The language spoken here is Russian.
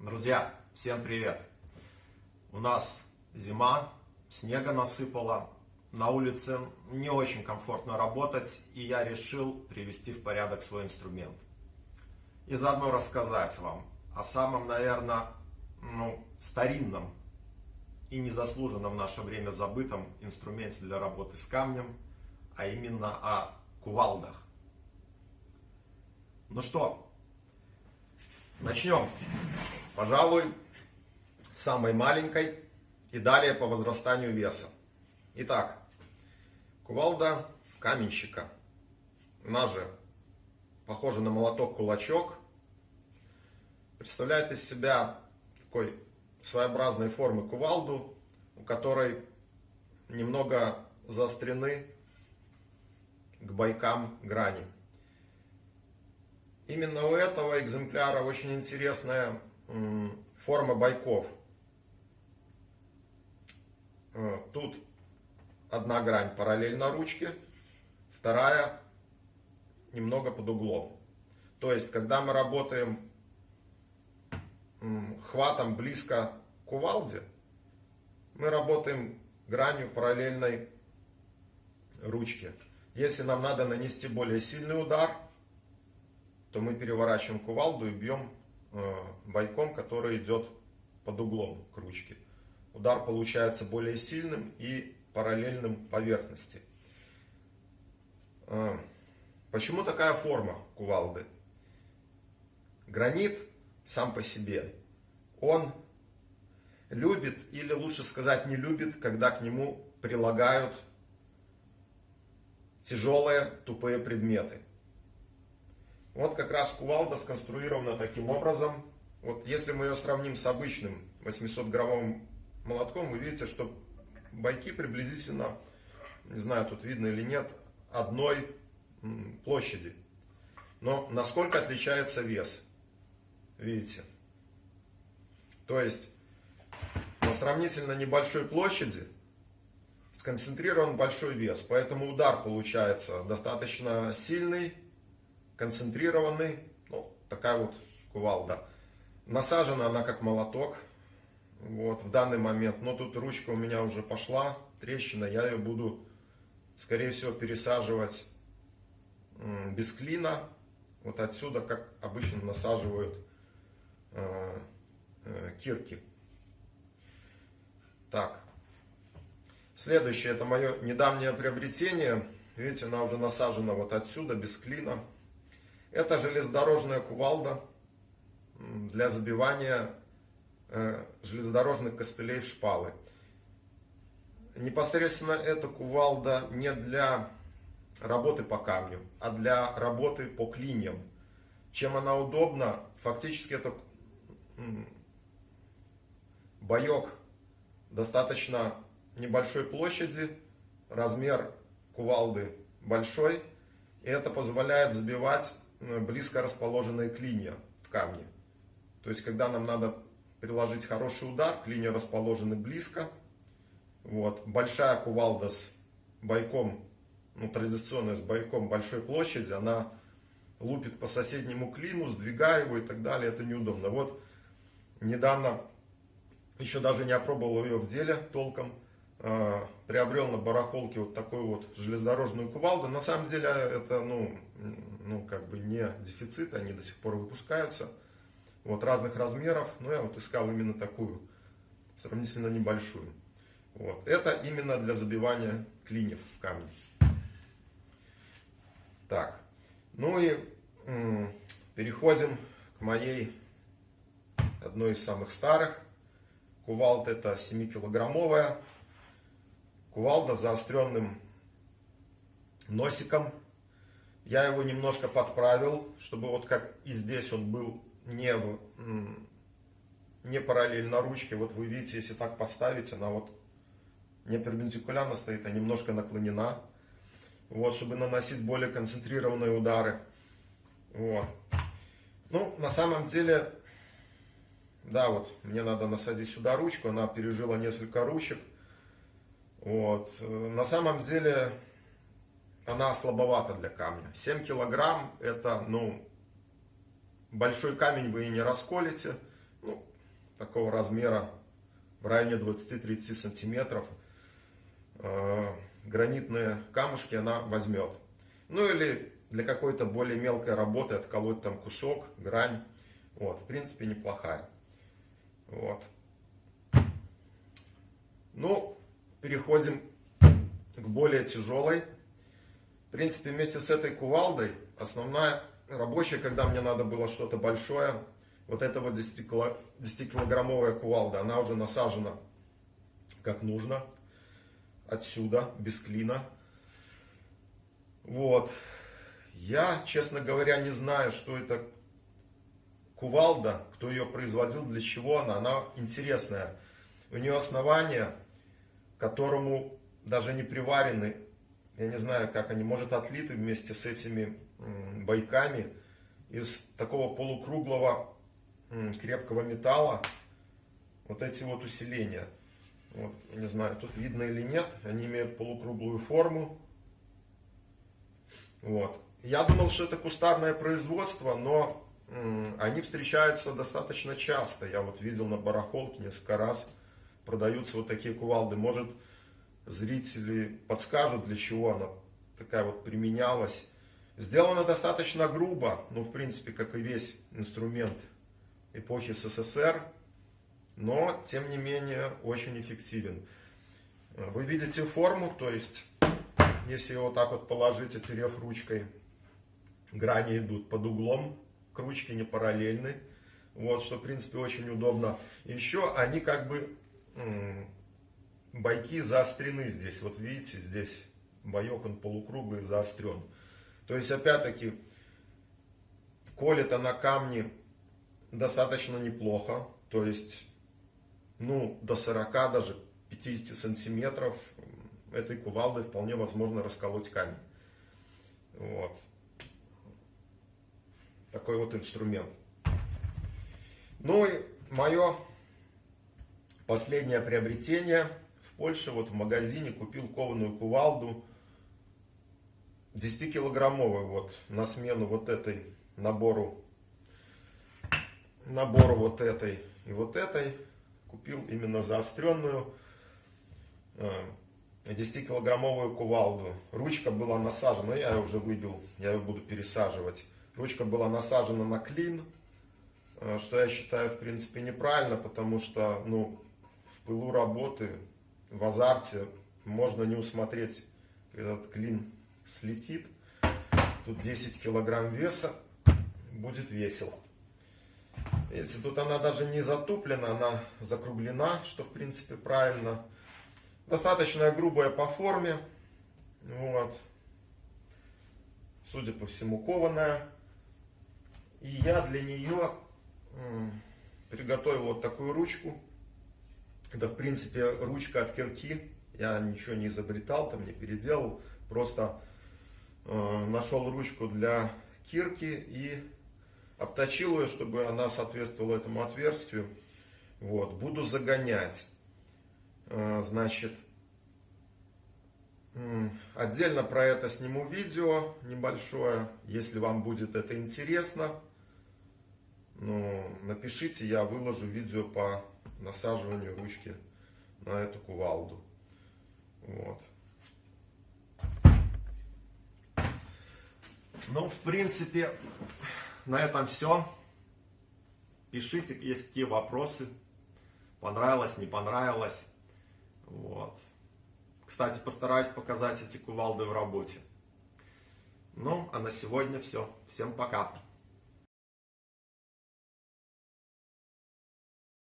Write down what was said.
Друзья, всем привет! У нас зима, снега насыпало, на улице не очень комфортно работать, и я решил привести в порядок свой инструмент. И заодно рассказать вам о самом, наверное, ну, старинном и незаслуженно в наше время забытом инструменте для работы с камнем, а именно о кувалдах. Ну что, начнем. Пожалуй, самой маленькой и далее по возрастанию веса. Итак, кувалда каменщика. Она же похожа на молоток-кулачок. Представляет из себя такой своеобразной формы кувалду, у которой немного заострены к бойкам грани. Именно у этого экземпляра очень интересная форма бойков. Э, тут одна грань параллельно ручке, вторая немного под углом. То есть, когда мы работаем хватом близко к кувалде, мы работаем гранью параллельной ручке. Если нам надо нанести более сильный удар, то мы переворачиваем кувалду и бьем Э, бойком, который идет под углом к ручке. Удар получается более сильным и параллельным поверхности. Э, почему такая форма кувалды? Гранит сам по себе, он любит, или лучше сказать не любит, когда к нему прилагают тяжелые тупые предметы. Вот как раз кувалда сконструирована таким образом. Вот если мы ее сравним с обычным 800-граммовым молотком, вы видите, что бойки приблизительно, не знаю, тут видно или нет, одной площади. Но насколько отличается вес? Видите? То есть на сравнительно небольшой площади сконцентрирован большой вес. Поэтому удар получается достаточно сильный, концентрированный, ну, такая вот кувалда. Насажена она как молоток, вот, в данный момент, но тут ручка у меня уже пошла, трещина, я ее буду, скорее всего, пересаживать без клина, вот отсюда, как обычно насаживают э, э, кирки. Так, следующее, это мое недавнее приобретение, видите, она уже насажена вот отсюда, без клина. Это железнодорожная кувалда для забивания э, железнодорожных костылей в шпалы. Непосредственно эта кувалда не для работы по камню, а для работы по клиньям. Чем она удобна? Фактически это боек достаточно небольшой площади, размер кувалды большой, и это позволяет забивать близко расположенные клинья в камне. То есть, когда нам надо приложить хороший удар, клинья расположены близко. Вот. Большая кувалда с бойком, ну, традиционная с бойком большой площади, она лупит по соседнему клину, сдвигая его и так далее. Это неудобно. Вот недавно, еще даже не опробовал ее в деле толком, э, приобрел на барахолке вот такую вот железнодорожную кувалду. На самом деле это, ну, ну, как бы не дефицит, они до сих пор выпускаются. Вот, разных размеров, но я вот искал именно такую, сравнительно небольшую. Вот. Это именно для забивания клиньев в камни. Так, ну и переходим к моей одной из самых старых. Кувалда это 7-килограммовая. Кувалда с заостренным носиком я его немножко подправил, чтобы вот как и здесь он был не, в, не параллельно ручке. Вот вы видите, если так поставить, она вот не перпендикулярно стоит, а немножко наклонена. Вот, чтобы наносить более концентрированные удары. Вот. Ну, на самом деле, да, вот, мне надо насадить сюда ручку, она пережила несколько ручек. Вот. На самом деле, она слабовата для камня. 7 килограмм это, ну, большой камень вы и не расколете. Ну, такого размера, в районе 20-30 сантиметров, э, гранитные камушки она возьмет. Ну или для какой-то более мелкой работы отколоть там кусок, грань. Вот, в принципе, неплохая. Вот. Ну, переходим к более тяжелой. В принципе, вместе с этой кувалдой, основная рабочая, когда мне надо было что-то большое, вот эта вот 10-килограммовая кувалда, она уже насажена как нужно. Отсюда, без клина. Вот. Я, честно говоря, не знаю, что это кувалда, кто ее производил, для чего она. Она интересная. У нее основание, которому даже не приварены, я не знаю, как они, может отлиты вместе с этими бойками из такого полукруглого крепкого металла. Вот эти вот усиления. Вот, не знаю, тут видно или нет, они имеют полукруглую форму. Вот. Я думал, что это кустарное производство, но они встречаются достаточно часто. Я вот видел на барахолке несколько раз продаются вот такие кувалды. Может, зрители подскажут, для чего она такая вот применялась. Сделано достаточно грубо, ну, в принципе, как и весь инструмент эпохи СССР, но, тем не менее, очень эффективен. Вы видите форму, то есть, если его вот так вот положить, оперев ручкой, грани идут под углом, к ручке не параллельны. Вот, что, в принципе, очень удобно. Еще они как бы, бойки заострены здесь. Вот видите, здесь боек, он полукруглый, заострен. То есть, опять-таки, колет она камни достаточно неплохо. То есть, ну, до 40, даже 50 сантиметров этой кувалдой вполне возможно расколоть камень. Вот. Такой вот инструмент. Ну и мое последнее приобретение в Польше. Вот в магазине купил кованую кувалду 10-килограммовую вот на смену вот этой набору набору вот этой и вот этой купил именно заостренную 10-килограммовую кувалду. Ручка была насажена, я ее уже выбил, я ее буду пересаживать. Ручка была насажена на клин, э, что я считаю в принципе неправильно, потому что ну, пылу работы, в азарте можно не усмотреть, этот клин слетит. Тут 10 килограмм веса, будет весело. Видите, тут она даже не затуплена, она закруглена, что в принципе правильно. Достаточно грубая по форме. Вот. Судя по всему, кованая. И я для нее приготовил вот такую ручку. Это, в принципе, ручка от кирки. Я ничего не изобретал, там не переделал. Просто э, нашел ручку для кирки и обточил ее, чтобы она соответствовала этому отверстию. Вот, буду загонять. Э, значит, отдельно про это сниму видео небольшое, если вам будет это интересно. Ну, напишите, я выложу видео по насаживанию ручки на эту кувалду. Вот. Ну, в принципе, на этом все. Пишите, есть какие вопросы. Понравилось, не понравилось. Вот. Кстати, постараюсь показать эти кувалды в работе. Ну, а на сегодня все. Всем пока.